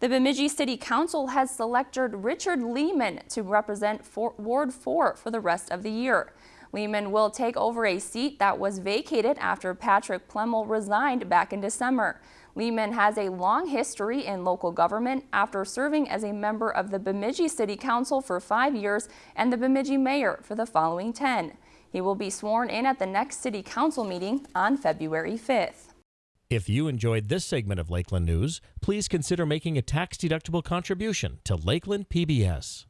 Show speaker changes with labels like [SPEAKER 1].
[SPEAKER 1] The Bemidji City Council has selected Richard Lehman to represent Ward 4 for the rest of the year. Lehman will take over a seat that was vacated after Patrick Plemmel resigned back in December. Lehman has a long history in local government after serving as a member of the Bemidji City Council for five years and the Bemidji Mayor for the following 10. He will be sworn in at the next City Council meeting on February 5th.
[SPEAKER 2] If you enjoyed this segment of Lakeland News, please consider making a tax-deductible contribution to Lakeland PBS.